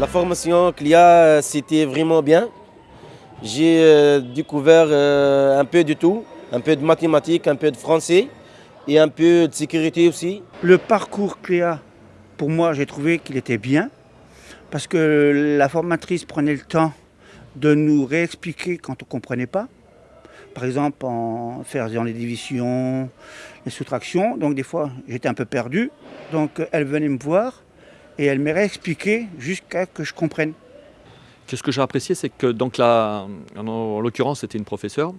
La formation CLIA, c'était vraiment bien. J'ai euh, découvert euh, un peu de tout, un peu de mathématiques, un peu de français et un peu de sécurité aussi. Le parcours CLIA, pour moi, j'ai trouvé qu'il était bien parce que la formatrice prenait le temps de nous réexpliquer quand on ne comprenait pas. Par exemple, en faisant les divisions, les soustractions. Donc des fois, j'étais un peu perdu. Donc elle venait me voir et elle m'a réexpliqué jusqu'à que je comprenne. Ce que j'ai apprécié, c'est que donc là, en l'occurrence, c'était une professeure.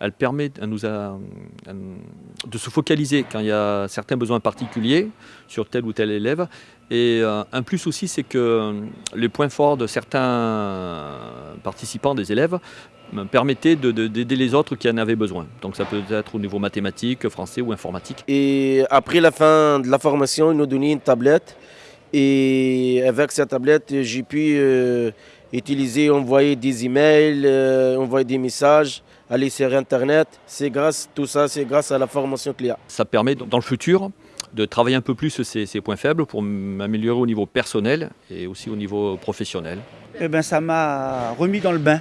Elle permet à nous de se focaliser quand il y a certains besoins particuliers sur tel ou tel élève. Et euh, un plus aussi, c'est que les points forts de certains participants, des élèves, me permettaient d'aider les autres qui en avaient besoin. Donc ça peut être au niveau mathématique, français ou informatique. Et après la fin de la formation, ils nous donnaient une tablette. Et avec cette tablette, j'ai pu euh, utiliser, envoyer des emails, euh, envoyer des messages, aller sur Internet. C'est grâce, tout ça, c'est grâce à la formation CLIA. Ça permet dans le futur de travailler un peu plus ces, ces points faibles pour m'améliorer au niveau personnel et aussi au niveau professionnel. Eh ben, ça m'a remis dans le bain.